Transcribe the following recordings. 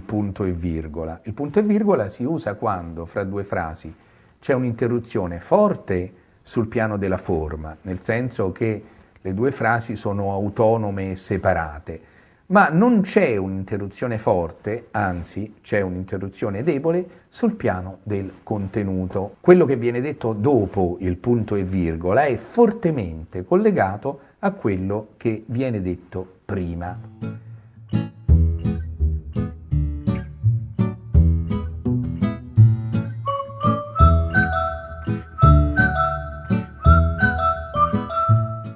punto e virgola? Il punto e virgola si usa quando fra due frasi c'è un'interruzione forte sul piano della forma, nel senso che le due frasi sono autonome e separate, ma non c'è un'interruzione forte, anzi c'è un'interruzione debole sul piano del contenuto. Quello che viene detto dopo il punto e virgola è fortemente collegato a quello che viene detto prima.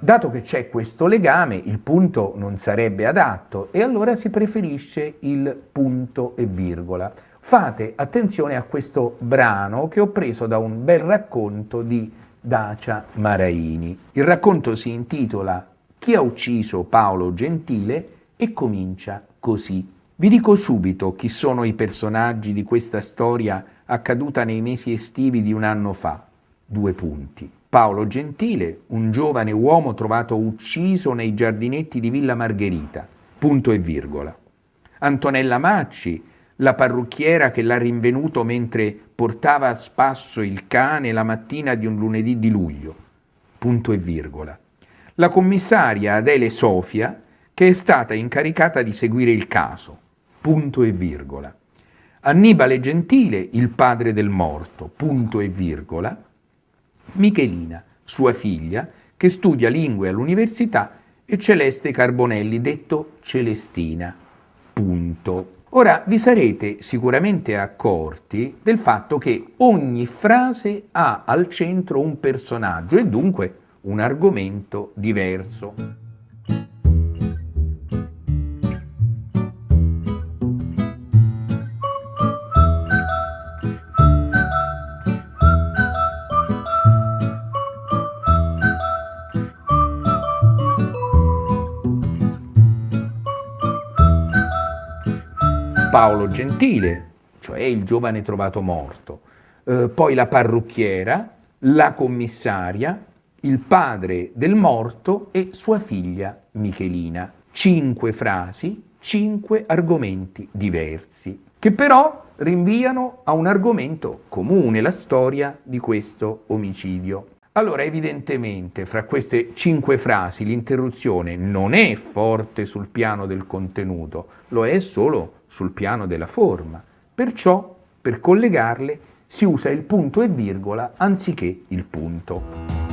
Dato che c'è questo legame, il punto non sarebbe adatto e allora si preferisce il punto e virgola. Fate attenzione a questo brano che ho preso da un bel racconto di Dacia Maraini. Il racconto si intitola Chi ha ucciso Paolo Gentile e comincia così. Vi dico subito chi sono i personaggi di questa storia accaduta nei mesi estivi di un anno fa. Due punti. Paolo Gentile, un giovane uomo trovato ucciso nei giardinetti di Villa Margherita, punto e virgola. Antonella Macci, la parrucchiera che l'ha rinvenuto mentre portava a spasso il cane la mattina di un lunedì di luglio, punto e virgola. La commissaria Adele Sofia, che è stata incaricata di seguire il caso, punto e virgola. Annibale Gentile, il padre del morto, punto e virgola, Michelina, sua figlia, che studia lingue all'università, e Celeste Carbonelli, detto Celestina. Punto. Ora vi sarete sicuramente accorti del fatto che ogni frase ha al centro un personaggio e dunque un argomento diverso. Paolo Gentile, cioè il giovane trovato morto, eh, poi la parrucchiera, la commissaria, il padre del morto e sua figlia Michelina. Cinque frasi, cinque argomenti diversi, che però rinviano a un argomento comune, la storia di questo omicidio. Allora, evidentemente, fra queste cinque frasi l'interruzione non è forte sul piano del contenuto, lo è solo sul piano della forma. Perciò, per collegarle, si usa il punto e virgola anziché il punto.